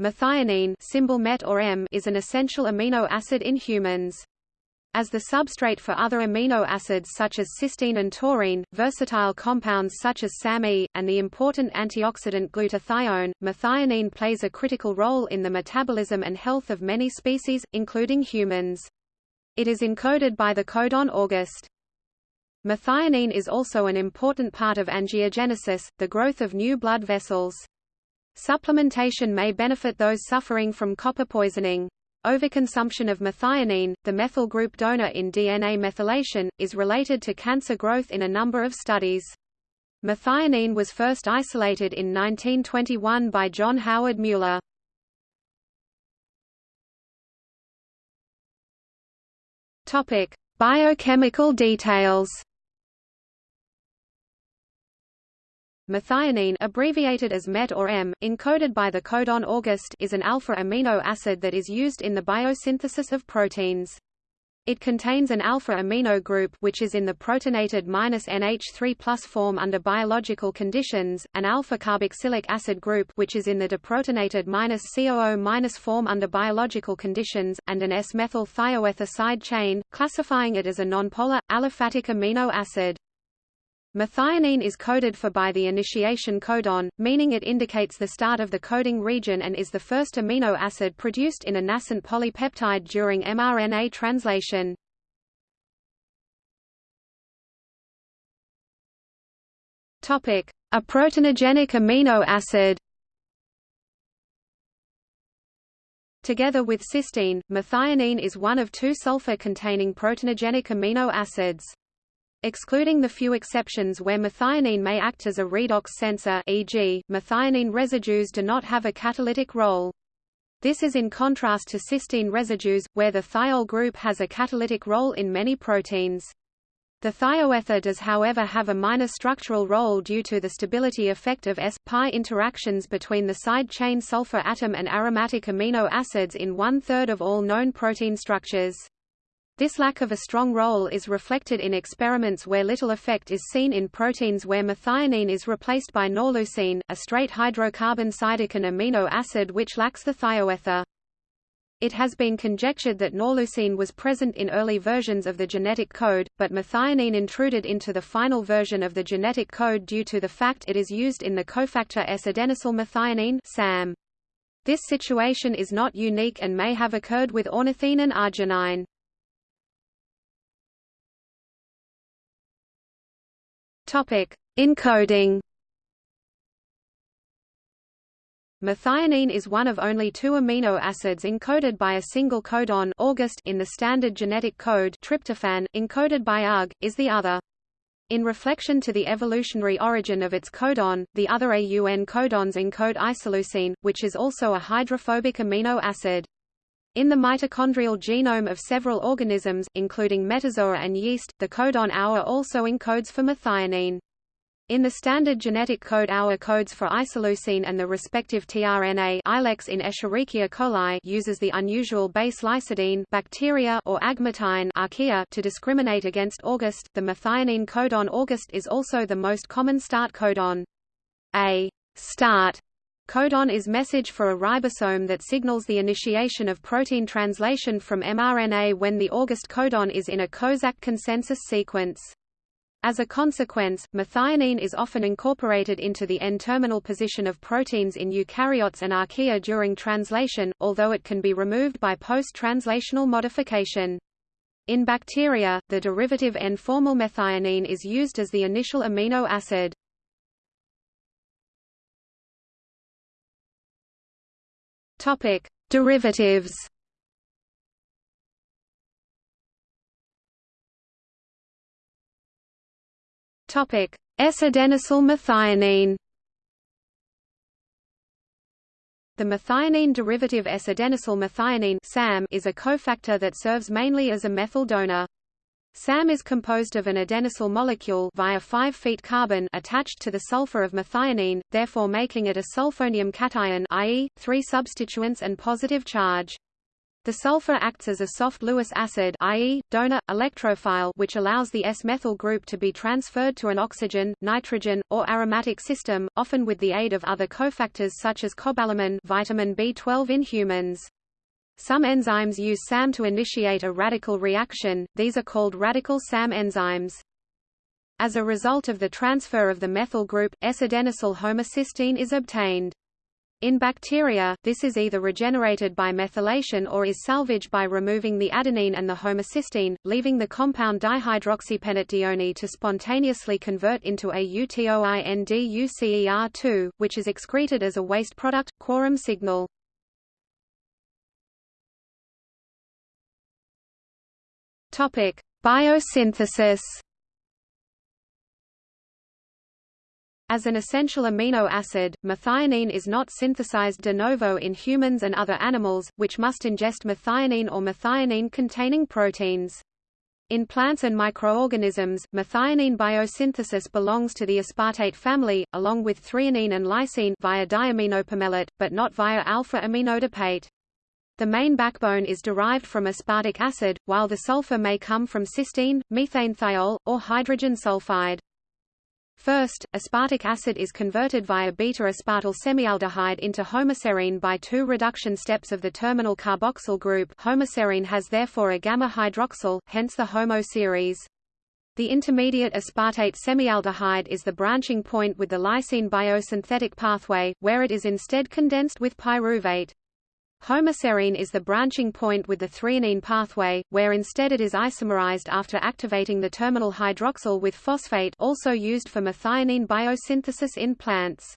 Methionine symbol MET or M is an essential amino acid in humans. As the substrate for other amino acids such as cysteine and taurine, versatile compounds such as SAMe, and the important antioxidant glutathione, methionine plays a critical role in the metabolism and health of many species, including humans. It is encoded by the codon August. Methionine is also an important part of angiogenesis, the growth of new blood vessels. Supplementation may benefit those suffering from copper poisoning. Overconsumption of methionine, the methyl group donor in DNA methylation, is related to cancer growth in a number of studies. Methionine was first isolated in 1921 by John Howard Mueller. Topic: Biochemical details. Methionine abbreviated as MET or M, encoded by the codon August is an alpha amino acid that is used in the biosynthesis of proteins. It contains an alpha amino group which is in the protonated NH3 form under biological conditions, an alpha carboxylic acid group which is in the deprotonated COO- form under biological conditions, and an S-methyl thioether side chain, classifying it as a nonpolar, aliphatic amino acid. Methionine is coded for by the initiation codon, meaning it indicates the start of the coding region and is the first amino acid produced in a nascent polypeptide during mRNA translation. Topic: A proteinogenic amino acid. Together with cysteine, methionine is one of two sulfur-containing proteinogenic amino acids. Excluding the few exceptions where methionine may act as a redox sensor e.g., methionine residues do not have a catalytic role. This is in contrast to cysteine residues, where the thiol group has a catalytic role in many proteins. The thioether does however have a minor structural role due to the stability effect of S-pi interactions between the side chain sulfur atom and aromatic amino acids in one-third of all known protein structures. This lack of a strong role is reflected in experiments where little effect is seen in proteins where methionine is replaced by norleucine, a straight hydrocarbon cytokine amino acid which lacks the thioether. It has been conjectured that norleucine was present in early versions of the genetic code, but methionine intruded into the final version of the genetic code due to the fact it is used in the cofactor S-adenosylmethionine SAM. This situation is not unique and may have occurred with ornithine and arginine. Topic: Encoding. Methionine is one of only two amino acids encoded by a single codon August in the standard genetic code tryptophan, encoded by UG, is the other. In reflection to the evolutionary origin of its codon, the other AUN codons encode isoleucine, which is also a hydrophobic amino acid. In the mitochondrial genome of several organisms, including metazoa and yeast, the codon AUA also encodes for methionine. In the standard genetic code AUA codes for isoleucine and the respective tRNA Ilex in Escherichia coli uses the unusual base lysidine bacteria or agmatine archaea to discriminate against August. The methionine codon August is also the most common start codon. A start Codon is message for a ribosome that signals the initiation of protein translation from mRNA when the August codon is in a Kozak consensus sequence. As a consequence, methionine is often incorporated into the N-terminal position of proteins in eukaryotes and archaea during translation, although it can be removed by post-translational modification. In bacteria, the derivative N-formyl methionine is used as the initial amino acid. Topic: Derivatives. Topic: S-adenosyl methionine. The methionine derivative S-adenosyl methionine (SAM) is a cofactor that serves mainly as a methyl donor. SAM is composed of an adenosyl molecule via 5' feet carbon attached to the sulfur of methionine, therefore making it a sulfonium cation i.e., three substituents and positive charge. The sulfur acts as a soft Lewis acid i.e., donor, electrophile which allows the S-methyl group to be transferred to an oxygen, nitrogen, or aromatic system, often with the aid of other cofactors such as cobalamin vitamin B12 in humans. Some enzymes use SAM to initiate a radical reaction, these are called radical SAM enzymes. As a result of the transfer of the methyl group, S-adenosyl homocysteine is obtained. In bacteria, this is either regenerated by methylation or is salvaged by removing the adenine and the homocysteine, leaving the compound dihydroxypentatedione to spontaneously convert into autoinducer2, which is excreted as a waste product, quorum signal. Biosynthesis As an essential amino acid, methionine is not synthesized de novo in humans and other animals, which must ingest methionine or methionine-containing proteins. In plants and microorganisms, methionine biosynthesis belongs to the aspartate family, along with threonine and lysine via diaminopimelate, but not via alpha-aminoadipate. The main backbone is derived from aspartic acid, while the sulfur may come from cysteine, methanethiol, or hydrogen sulfide. First, aspartic acid is converted via beta-aspartyl semialdehyde into homoserine by two reduction steps of the terminal carboxyl group homoserine has therefore a gamma hydroxyl, hence the homoserine. The intermediate aspartate semialdehyde is the branching point with the lysine biosynthetic pathway, where it is instead condensed with pyruvate. Homoserine is the branching point with the threonine pathway, where instead it is isomerized after activating the terminal hydroxyl with phosphate also used for methionine biosynthesis in plants.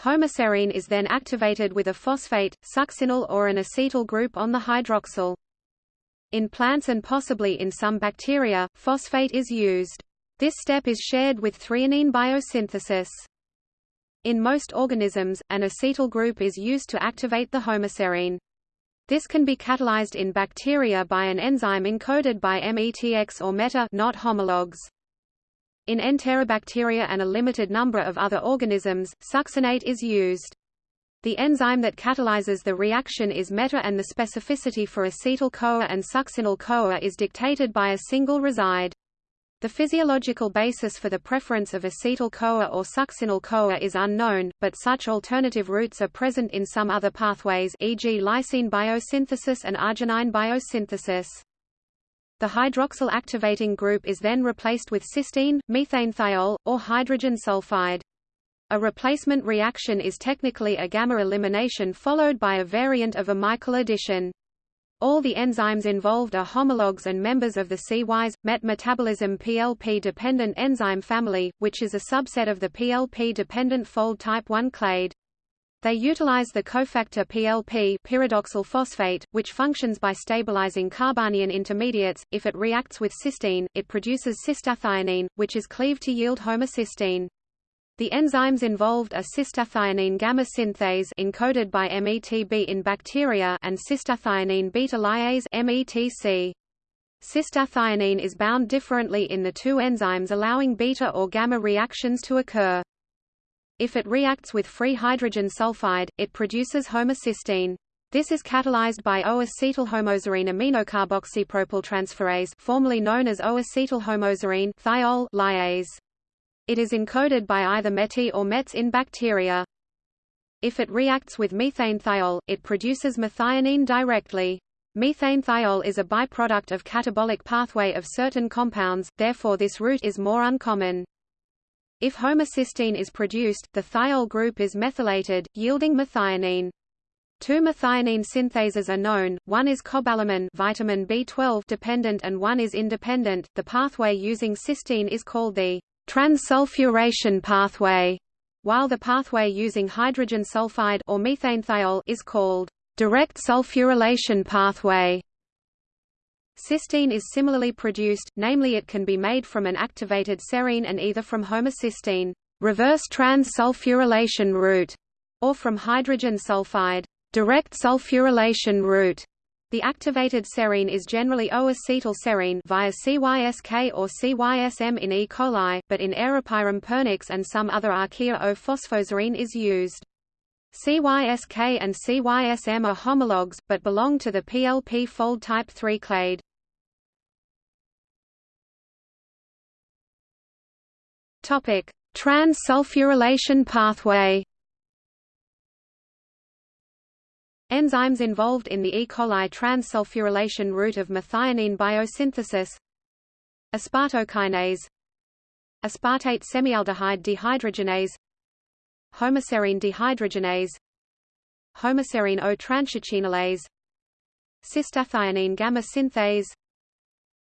Homoserine is then activated with a phosphate, succinyl or an acetyl group on the hydroxyl. In plants and possibly in some bacteria, phosphate is used. This step is shared with threonine biosynthesis. In most organisms, an acetyl group is used to activate the homoserine. This can be catalyzed in bacteria by an enzyme encoded by METX or META not homologs. In enterobacteria and a limited number of other organisms, succinate is used. The enzyme that catalyzes the reaction is META and the specificity for acetyl-CoA and succinyl-CoA is dictated by a single reside. The physiological basis for the preference of acetyl-CoA or succinyl-CoA is unknown, but such alternative routes are present in some other pathways e.g. lysine biosynthesis and arginine biosynthesis. The hydroxyl activating group is then replaced with cysteine, methanethiol, or hydrogen sulfide. A replacement reaction is technically a gamma elimination followed by a variant of a Michael addition. All the enzymes involved are homologs and members of the Cys, MET metabolism PLP-dependent enzyme family, which is a subset of the PLP-dependent fold type 1 clade. They utilize the cofactor PLP pyridoxal phosphate, which functions by stabilizing carbanion intermediates. If it reacts with cysteine, it produces cystathionine, which is cleaved to yield homocysteine. The enzymes involved are cystathionine gamma synthase encoded by METB in bacteria and cystathionine beta lyase METC. Cystathionine is bound differently in the two enzymes allowing beta or gamma reactions to occur. If it reacts with free hydrogen sulfide, it produces homocysteine. This is catalyzed by O-acetylhomoserine aminocarboxypropyltransferase formerly known as O-acetylhomoserine thiol lyase. It is encoded by either METY or METs in bacteria. If it reacts with methanethiol, it produces methionine directly. Methanethiol is a byproduct of catabolic pathway of certain compounds, therefore this route is more uncommon. If homocysteine is produced, the thiol group is methylated, yielding methionine. Two methionine synthases are known, one is cobalamin vitamin B12 dependent and one is independent. The pathway using cysteine is called the transsulfuration pathway, while the pathway using hydrogen sulfide or methanethiol is called direct sulfurylation pathway. Cysteine is similarly produced, namely it can be made from an activated serine and either from homocysteine reverse trans-sulfurylation route, or from hydrogen sulfide direct sulfurylation route. The activated serine is generally O-acetylserine via CYSK or CYSM in E. coli, but in Aeropyrum pernix and some other archaea O-phosphoserine is used. CYSK and CYSM are homologs, but belong to the PLP fold type 3 clade. Topic: Trans-sulfurylation pathway. Enzymes involved in the E. coli trans-sulfurylation route of methionine biosynthesis. Aspartokinase. Aspartate semialdehyde dehydrogenase. Homoserine dehydrogenase. Homoserine O transsuccinylase Cystathionine gamma synthase.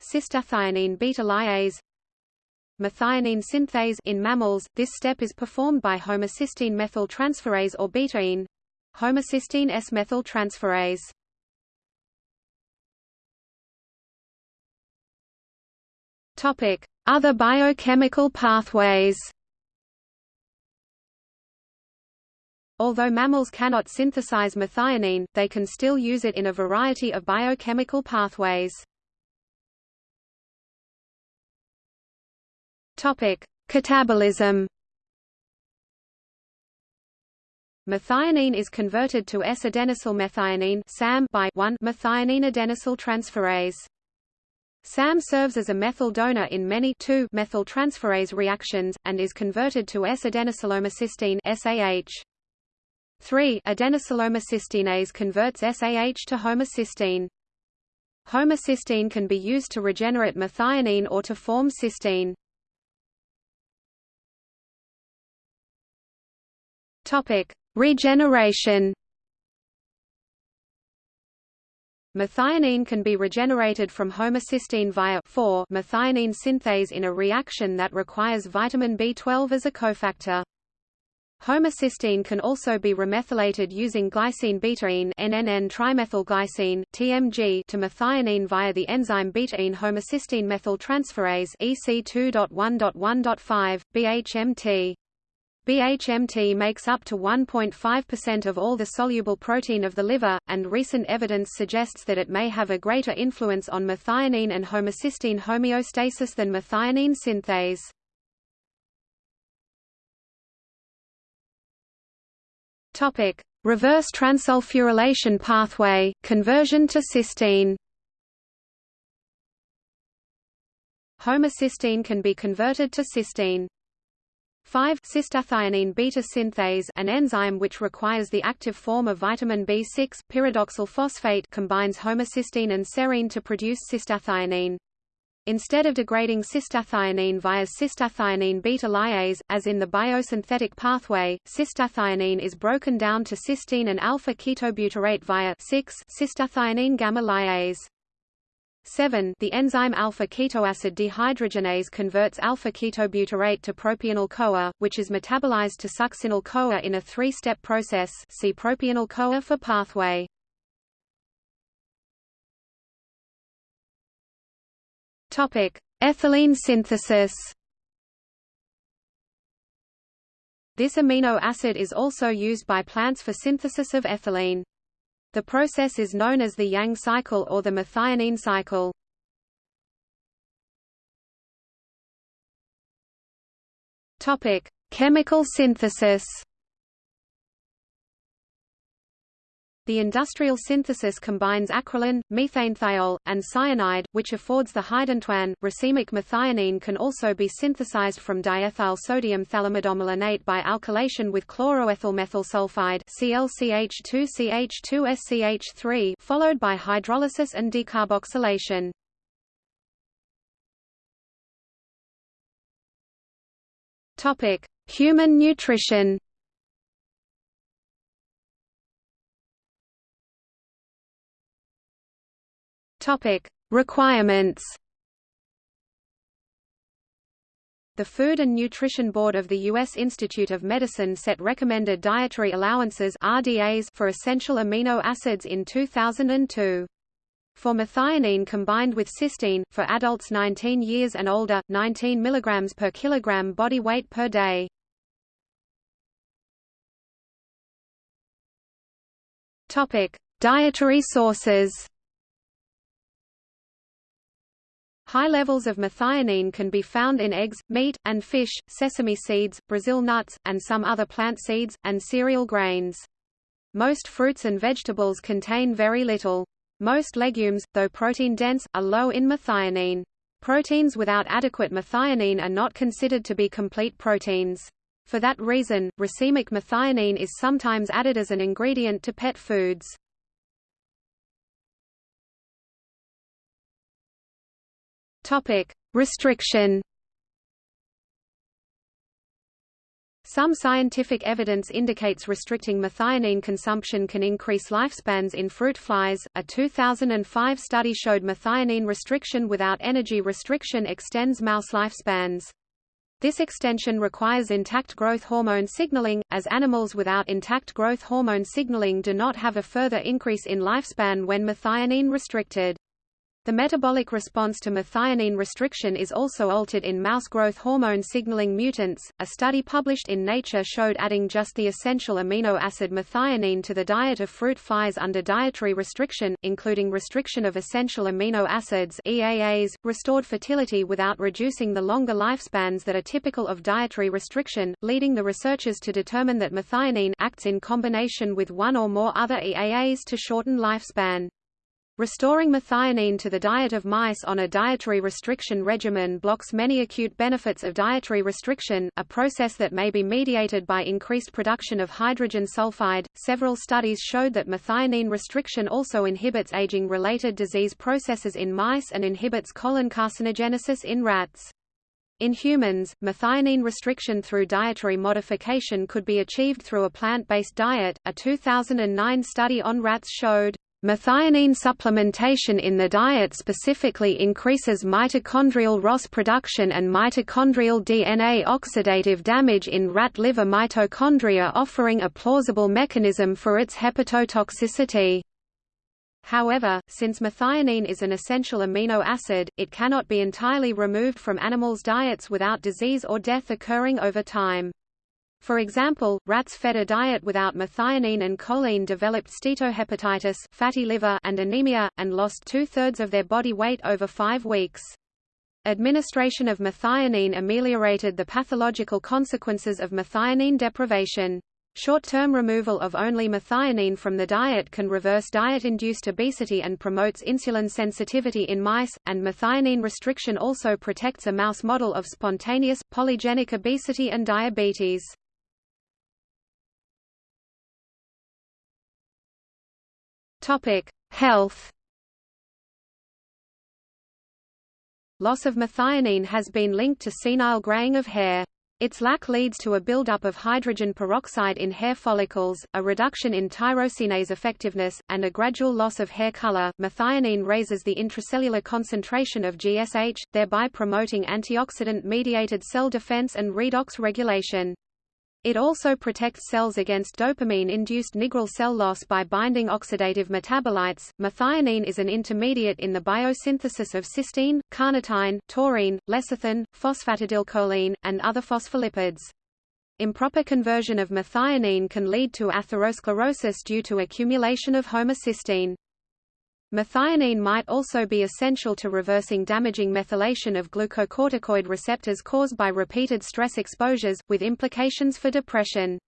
Cystathionine beta lyase. Methionine synthase in mammals, this step is performed by homocysteine methyltransferase or betaine homocysteine S-methyltransferase. Topic: Other biochemical pathways. Although mammals cannot synthesize methionine, they can still use it in a variety of biochemical pathways. Topic: Catabolism. Methionine is converted to S-adenosylmethionine (SAM) by 1-methionine adenylyl transferase. SAM serves as a methyl donor in many 2-methyltransferase reactions and is converted to S-adenosylhomocysteine (SAH). 3 adenosylhomocysteinase converts SAH to homocysteine. Homocysteine can be used to regenerate methionine or to form cysteine. Topic: Regeneration. Methionine can be regenerated from homocysteine via 4-methionine synthase in a reaction that requires vitamin B12 as a cofactor. Homocysteine can also be remethylated using glycine betaine NNN trimethylglycine TMG to methionine via the enzyme betaine homocysteine methyltransferase EC2.1.1.5 BHMT. BHMT makes up to 1.5% of all the soluble protein of the liver, and recent evidence suggests that it may have a greater influence on methionine and homocysteine homeostasis than methionine synthase. Topic: Reverse transsulfurylation pathway, conversion to cysteine. Homocysteine can be converted to cysteine. 5 cystathionine beta synthase an enzyme which requires the active form of vitamin B6 pyridoxal phosphate combines homocysteine and serine to produce cystathionine. Instead of degrading cystathionine via cystathionine beta lyase, as in the biosynthetic pathway, cystathionine is broken down to cysteine and alpha ketobutyrate via 6 cystathionine gamma lyase. 7 The enzyme alpha-ketoacid dehydrogenase converts alpha-ketobutyrate to propionyl-CoA, which is metabolized to succinyl-CoA in a three-step process see propionyl-CoA for pathway. Ethylene synthesis This amino acid is also used by plants for synthesis of ethylene. The process is known as the Yang cycle or the methionine cycle. Topic: Chemical synthesis. The industrial synthesis combines acrolein, methanethiol, and cyanide, which affords the hydantoin. Racemic methionine can also be synthesized from diethyl sodium phthalimidomalonate by alkylation with chloroethyl methyl sulfide ClCH2CH2SCH3 followed by hydrolysis and decarboxylation. Topic: Human nutrition. Topic: Requirements. The Food and Nutrition Board of the U.S. Institute of Medicine set recommended dietary allowances RDAs for essential amino acids in 2002. For methionine combined with cysteine, for adults 19 years and older, 19 mg per kilogram body weight per day. Topic: Dietary sources. High levels of methionine can be found in eggs, meat, and fish, sesame seeds, Brazil nuts, and some other plant seeds, and cereal grains. Most fruits and vegetables contain very little. Most legumes, though protein-dense, are low in methionine. Proteins without adequate methionine are not considered to be complete proteins. For that reason, racemic methionine is sometimes added as an ingredient to pet foods. Topic: Restriction Some scientific evidence indicates restricting methionine consumption can increase lifespans in fruit flies. A 2005 study showed methionine restriction without energy restriction extends mouse lifespans. This extension requires intact growth hormone signaling, as animals without intact growth hormone signaling do not have a further increase in lifespan when methionine restricted. The metabolic response to methionine restriction is also altered in mouse growth hormone signaling mutants. A study published in Nature showed adding just the essential amino acid methionine to the diet of fruit flies under dietary restriction, including restriction of essential amino acids EAAs, restored fertility without reducing the longer lifespans that are typical of dietary restriction, leading the researchers to determine that methionine acts in combination with one or more other EAAs to shorten lifespan. Restoring methionine to the diet of mice on a dietary restriction regimen blocks many acute benefits of dietary restriction, a process that may be mediated by increased production of hydrogen sulfide. Several studies showed that methionine restriction also inhibits aging-related disease processes in mice and inhibits colon carcinogenesis in rats. In humans, methionine restriction through dietary modification could be achieved through a plant-based diet. A 2009 study on rats showed Methionine supplementation in the diet specifically increases mitochondrial ROS production and mitochondrial DNA oxidative damage in rat liver mitochondria offering a plausible mechanism for its hepatotoxicity. However, since methionine is an essential amino acid, it cannot be entirely removed from animals' diets without disease or death occurring over time. For example, rats fed a diet without methionine and choline developed steatohepatitis fatty liver and anemia, and lost two-thirds of their body weight over five weeks. Administration of methionine ameliorated the pathological consequences of methionine deprivation. Short-term removal of only methionine from the diet can reverse diet-induced obesity and promotes insulin sensitivity in mice, and methionine restriction also protects a mouse model of spontaneous, polygenic obesity and diabetes. Topic: Health. Loss of methionine has been linked to senile graying of hair. Its lack leads to a buildup of hydrogen peroxide in hair follicles, a reduction in tyrosinase effectiveness, and a gradual loss of hair color. Methionine raises the intracellular concentration of GSH, thereby promoting antioxidant-mediated cell defense and redox regulation. It also protects cells against dopamine-induced nigral cell loss by binding oxidative metabolites. Methionine is an intermediate in the biosynthesis of cysteine, carnitine, taurine, lecithin, phosphatidylcholine, and other phospholipids. Improper conversion of methionine can lead to atherosclerosis due to accumulation of homocysteine. Methionine might also be essential to reversing damaging methylation of glucocorticoid receptors caused by repeated stress exposures, with implications for depression.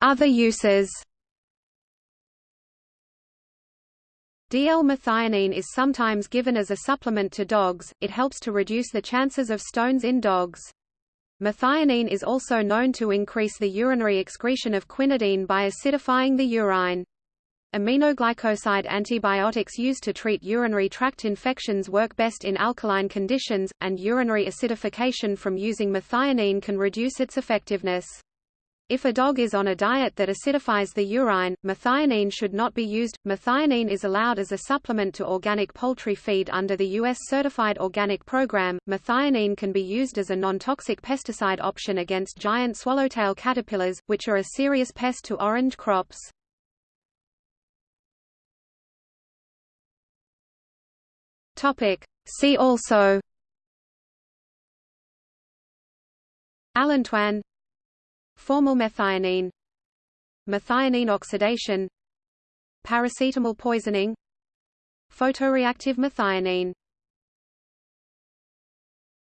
Other uses DL-methionine is sometimes given as a supplement to dogs, it helps to reduce the chances of stones in dogs. Methionine is also known to increase the urinary excretion of quinidine by acidifying the urine. Aminoglycoside antibiotics used to treat urinary tract infections work best in alkaline conditions, and urinary acidification from using methionine can reduce its effectiveness. If a dog is on a diet that acidifies the urine, methionine should not be used. Methionine is allowed as a supplement to organic poultry feed under the U.S. Certified Organic Program. Methionine can be used as a non-toxic pesticide option against giant swallowtail caterpillars, which are a serious pest to orange crops. Topic. See also Allantoin Formylmethionine. Methionine oxidation. Paracetamol poisoning. Photoreactive methionine